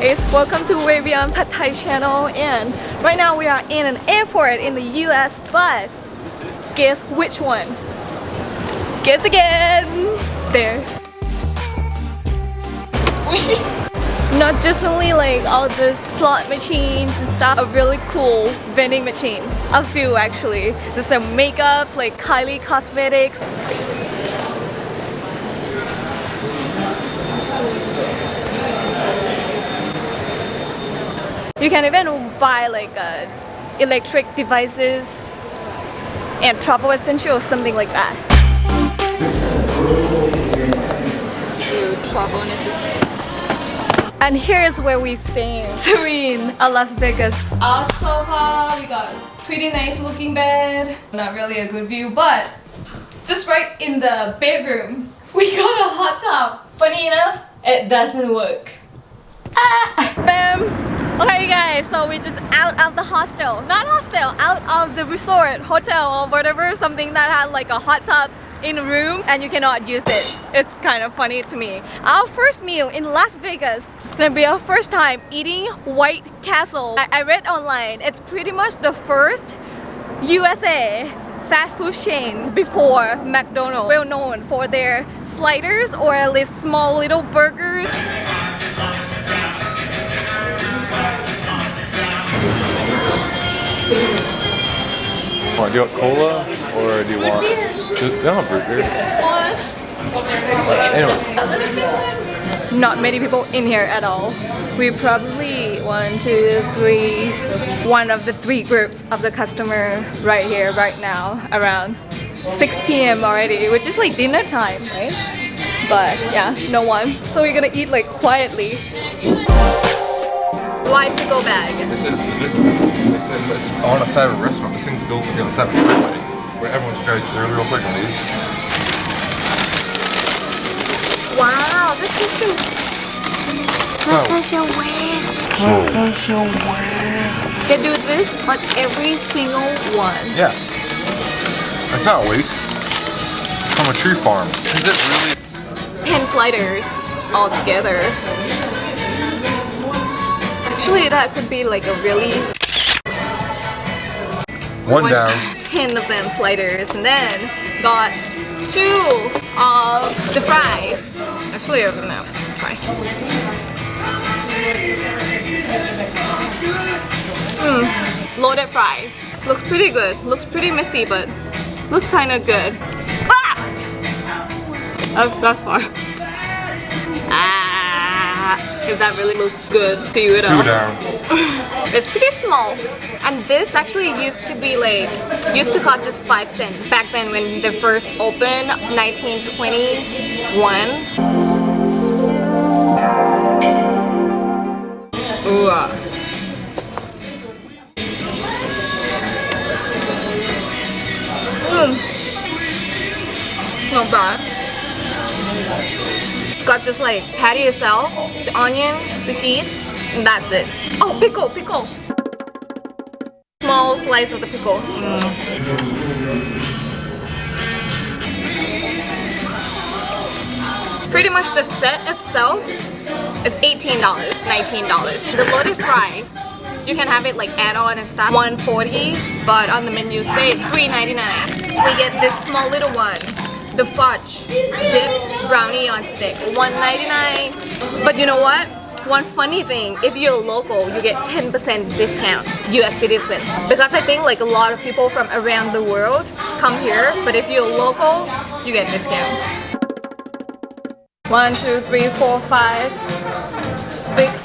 guys, welcome to Way Beyond Pad Thai channel and right now we are in an airport in the US but guess which one? Guess again! There. Not just only like all the slot machines and stuff, a really cool vending machines. A few actually. There's some makeups like Kylie Cosmetics. You can even buy like uh, electric devices and travel essentials, or something like that. Travel. And here's where we stay. Serene, at Las Vegas. Our sofa, we got pretty nice looking bed. Not really a good view, but just right in the bedroom, we got a hot tub. Funny enough, it doesn't work. Ah, bam! Okay guys, so we're just out of the hostel. Not hostel, out of the resort, hotel or whatever, something that had like a hot tub in a room and you cannot use it. It's kind of funny to me. Our first meal in Las Vegas. It's gonna be our first time eating White Castle. I, I read online, it's pretty much the first USA fast food chain before McDonald's. Well known for their sliders or at least small little burgers. Want, do you want cola or do you root want? Beer. Just, no, root beer. One. Anyway. Not many people in here at all. We probably one, two, three, one of the three groups of the customer right here, right now, around 6 p.m. already, which is like dinner time, right? But yeah, no one. So we're gonna eat like quietly. Why to go bag? They said it's the business. They said it's on a side of a restaurant. This thing's built like on the side of a freeway where everyone just drives through real quick and leaves. Wow, this that's such a So, that's such a waste. They do this on every single one. yeah. It's not a waste. From a tree farm. Is it really? 10 sliders all together. Actually, that could be like a really One down. 10 of them sliders and then got two of the fries. Actually, I don't know. Try. Mm, loaded fry. Looks pretty good. Looks pretty messy, but looks kinda good. Ah! Oh, that far. If that really looks good to you at all. Two down. It's pretty small. And this actually used to be like, used to cost just 5 cents back then when they first opened, 1921. Ooh. Mm. Not bad. Got just like patty itself, the onion, the cheese, and that's it. Oh, pickle, pickle. Small slice of the pickle. Mm. Pretty much the set itself is $18, $19. The loaded fries, you can have it like add-on and stuff, 140 but on the menu say $3.99. We get this small little one, the fudge dipped brownie on stick, $1.99. But you know what? One funny thing, if you're local, you get 10% discount, US citizen. Because I think like a lot of people from around the world come here, but if you're local, you get discount. One, two, three, four, five, six,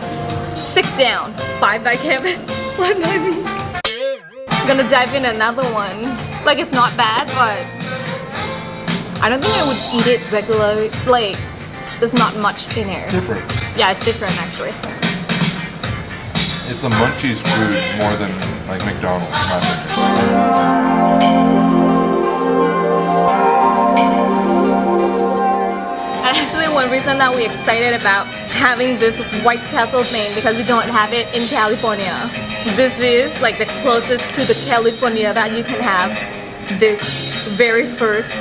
six down. Five by Kevin, one by me. I'm gonna dive in another one. Like it's not bad, but I don't think I would eat it regularly. Like, there's not much in here. It's different. Yeah, it's different actually. It's a munchies food more than like McDonald's, in my. And actually one reason that we're excited about having this White Castle thing because we don't have it in California. This is like the closest to the California that you can have this very first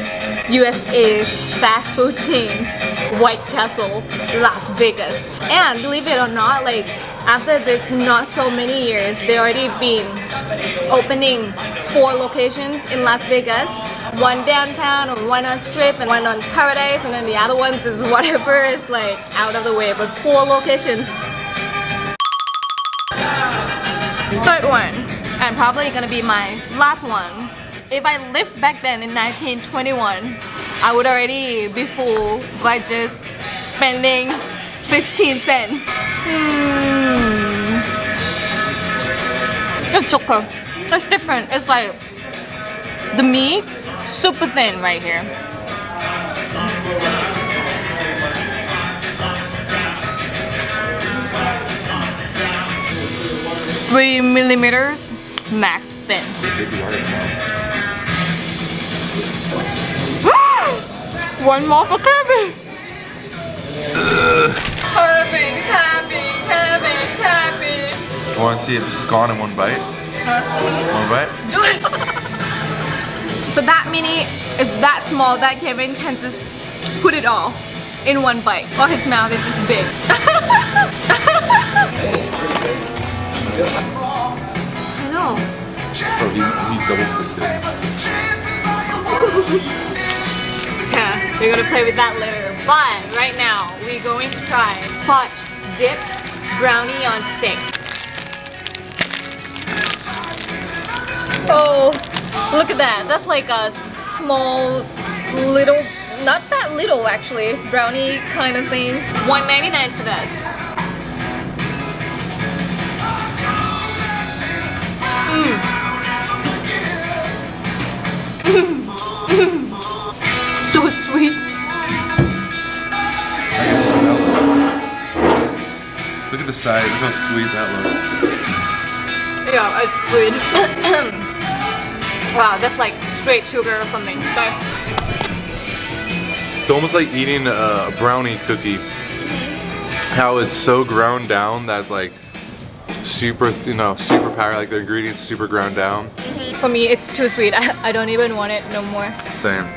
USA fast food chain White Castle, Las Vegas. And believe it or not, like after this not so many years, they already been opening four locations in Las Vegas. One downtown, one on Strip, and one on Paradise, and then the other ones is whatever is like out of the way. But four locations. Third one, and probably gonna be my last one. If I lived back then in 1921, I would already be full by just spending 15 cents. Hmm. It's choco. It's different. It's like the meat super thin right here. Three millimeters max thin. One more for Kirby. Kirby, Kirby, Kirby, Kirby. I want to see it gone in one bite. One bite? Do it. So that mini is that small that Kevin can just put it all in one bite. While his mouth is just big. I know. Oh, he, he double fisted. We're gonna play with that later. But right now, we're going to try fudge dipped brownie on stick. Oh, look at that. That's like a small little, not that little actually, brownie kind of thing. 1.99 for this. It. Look at the size. Look how sweet that looks. Yeah, it's sweet. wow, that's like straight sugar or something. Sorry. It's almost like eating a brownie cookie. Mm-hmm. How it's so ground down that's like super, you know, super power. Like the ingredients super ground down. Mm-hmm. For me, it's too sweet. I, I don't even want it no more. Same.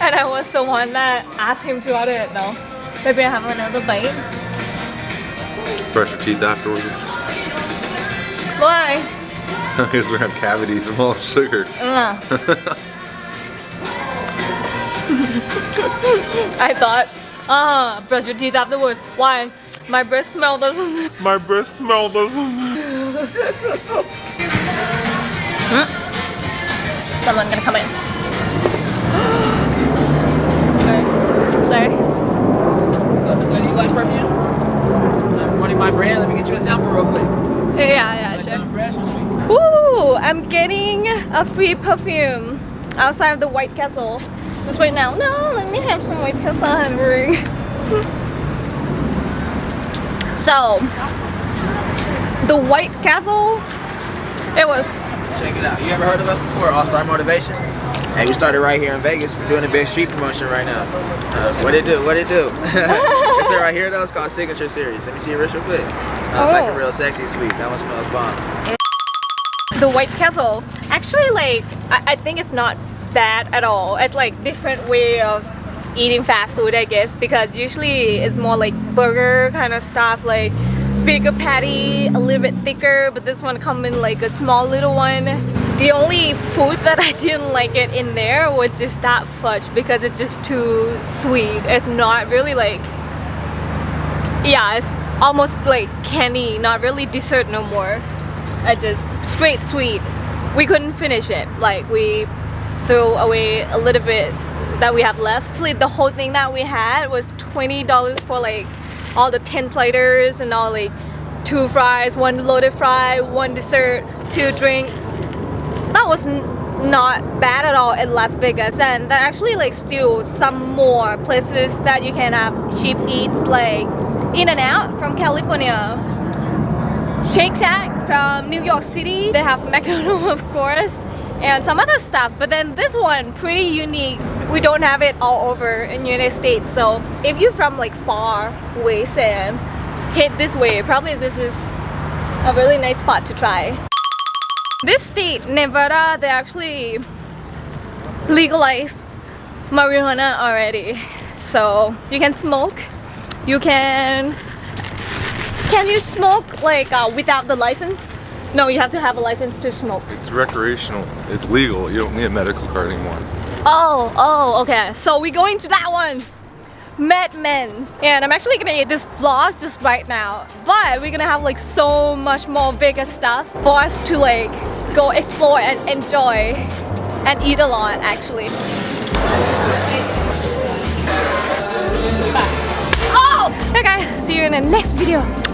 and I was the one that asked him to order it though. Maybe I have another bite. Brush your teeth afterwards. Why? Because we have cavities from all the sugar. Uh. I thought, ah, brush your teeth afterwards. Why? My breath smell doesn't. My breath smell doesn't. Someone gonna come in. Perfume? I'm running my brand. Let me get you a sample real quick. Yeah, yeah, sure. sound fresh or sweet? Woo! I'm getting a free perfume outside of the White Castle. Just right now. No, let me have some White Castle Henry. so, the White Castle, it was. Check it out. You ever heard of us before? All Star Motivation. Hey, we started right here in Vegas. We're doing a big street promotion right now. Uh, what it do? What it do? this one right here though it's called Signature Series. Let me see wrist real quick. Uh, it's like Oh. a real sexy sweet. That one smells bomb. the White Castle. Actually, like I, I think it's not bad at all. It's like different way of eating fast food, I guess, because usually it's more like burger kind of stuff, like bigger patty, a little bit thicker. But this one come in like a small little one. The only food that I didn't like it in there was just that fudge because it's just too sweet. It's not really like yeah, it's almost like candy, not really dessert no more. I just straight sweet. We couldn't finish it. Like we threw away a little bit that we have left. The whole thing that we had was twenty dollars for like all the ten sliders and all like two fries, one loaded fry, one dessert, two drinks. That was not bad at all in Las Vegas, and there actually like still some more places that you can have cheap eats like In-N-Out from California. Shake Shack from New York City. They have McDonald's, of course, and some other stuff. But then this one, pretty unique. We don't have it all over in the United States. So if you're from like far ways and head this way, probably this is a really nice spot to try. This state, Nevada, they actually legalized marijuana already. So you can smoke. You can. Can you smoke like uh, without the license? No, you have to have a license to smoke. It's recreational. It's legal. You don't need a medical card anymore. Oh, oh, okay. So we're going to that one. Mad Men. And I'm actually gonna eat this vlog just right now. But we're gonna have like so much more bigger stuff for us to like go explore and enjoy and eat a lot actually. Oh! Okay see you in the next video.